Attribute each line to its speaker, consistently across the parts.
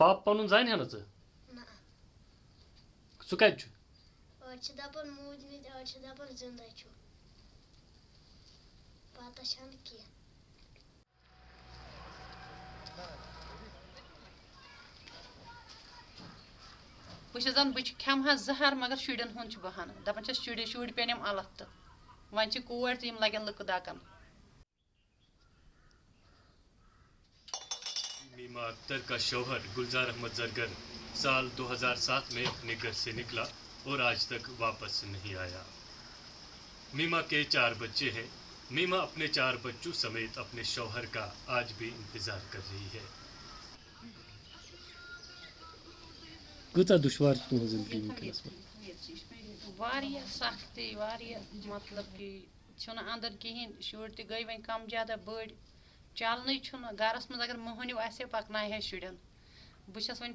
Speaker 1: पाप पनुन जान है ना ज
Speaker 2: ना
Speaker 1: सु कत छु
Speaker 2: अड़ छ दपन मूदमित अड़ छ दपन ज़िंदा छु पता छन की
Speaker 3: बह बह खेम जहर मगर शुरन हूँ बहान दपान शुर शुर पेन अलग तो वन कोर तो लगन लुक दकन
Speaker 1: मीमा अख्तर का शौहर गुलजार अहमद जरगर साल 2007 में अपने घर से निकला और आज तक वापस नहीं आया। मीमा के चार बच्चे हैं। मीमा अपने चार बच्चों समेत अपने शौहर का आज भी इंतज़ार कर रही है। कूचा दुश्वार तुम ज़िंदगी वनकस
Speaker 3: वारिया सख्ती वारिया मतलब कि छुना अंदर कहीं शुर त गई वन कम ज़्यादा बड़ चलन छुना गरस मज अगर मोहनिव आसे पकनाय है शुरन बस वन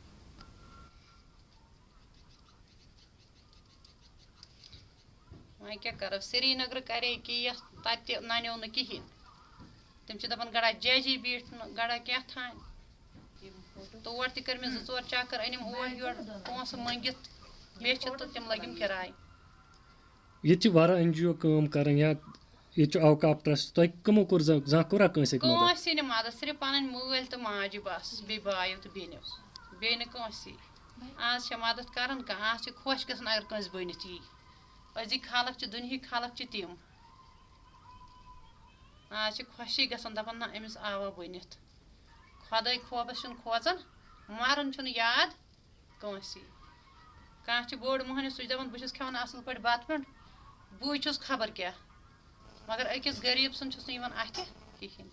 Speaker 1: पेवन तिम कत छक चानान
Speaker 2: वसन हंद तिम छन दिवान
Speaker 3: दुनियास पे छुतन कह मान सवाब कम कर कंसी अथ बी सुंद बनन कंसी बोज वह क्या करो श्रीनगर करे केस तत नन्यो न कहें तम दपान गड़ा जजी बीठ गड़ा क्या थान तोर तर मे ज़ोर चक्कर अनिम ओर योर पोस मंगित बे तम लगिम किराय
Speaker 1: ये एन जी ओ काम कर या ये अवकाफ ट्रस्ट तुम कमो कोर जहाँ कोरा कंस
Speaker 3: कंसी न मदद सिर्फ़ पन मूल तो माज बस बे बायो तो बेनो कह अजिक खलक दुनिया खलक तम आज खुशी ग ना अमिस आवा बनित खुद खोबस खोजन मरन याद कंसी कह बोड़ मोहन सह दपान बहुत खेवान असल पे बत पे बह खबर क्या मगर अकिस गरीब सन अथ कहें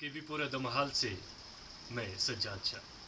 Speaker 1: के भी पूरा दमहाल से मैं सज्जाद शाह